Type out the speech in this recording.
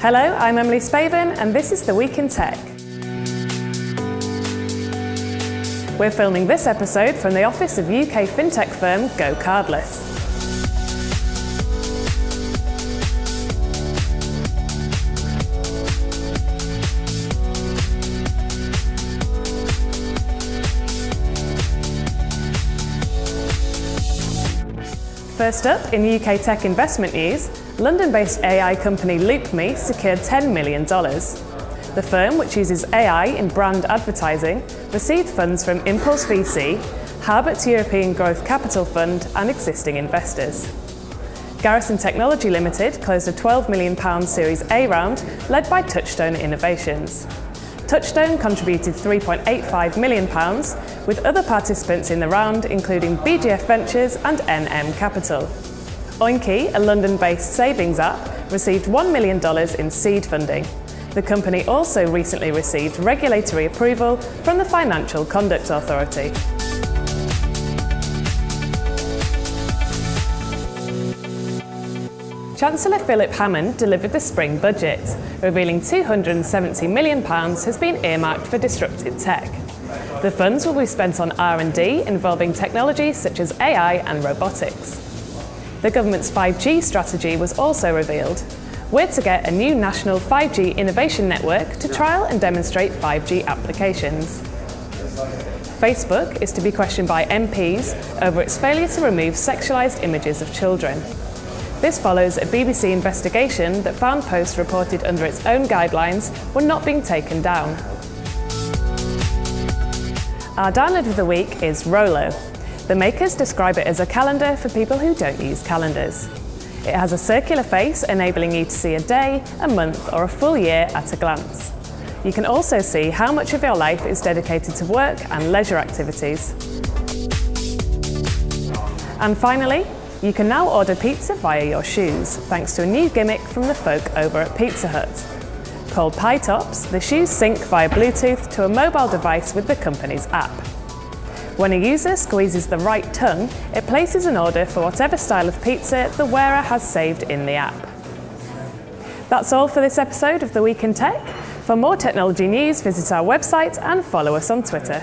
Hello, I'm Emily Spaven, and this is The Week in Tech. We're filming this episode from the office of UK fintech firm GoCardless. First up, in UK tech investment news, London-based AI company LoopMe secured $10 million. The firm, which uses AI in brand advertising, received funds from Impulse VC, Harbert European Growth Capital Fund and existing investors. Garrison Technology Limited closed a £12 million Series A round led by Touchstone Innovations. Touchstone contributed £3.85 million, with other participants in the round including BGF Ventures and NM Capital. Oinky, a London-based savings app, received $1 million in seed funding. The company also recently received regulatory approval from the Financial Conduct Authority. Chancellor Philip Hammond delivered the spring budget, revealing £270 million has been earmarked for disruptive tech. The funds will be spent on R&D involving technologies such as AI and robotics. The government's 5G strategy was also revealed. We're to get a new national 5G innovation network to trial and demonstrate 5G applications. Facebook is to be questioned by MPs over its failure to remove sexualised images of children. This follows a BBC investigation that found posts reported under its own guidelines were not being taken down. Our download of the week is Rolo. The makers describe it as a calendar for people who don't use calendars. It has a circular face enabling you to see a day, a month or a full year at a glance. You can also see how much of your life is dedicated to work and leisure activities. And finally, you can now order pizza via your shoes, thanks to a new gimmick from the folk over at Pizza Hut. Called Pie Tops, the shoes sync via Bluetooth to a mobile device with the company's app. When a user squeezes the right tongue, it places an order for whatever style of pizza the wearer has saved in the app. That's all for this episode of The Week in Tech. For more technology news, visit our website and follow us on Twitter.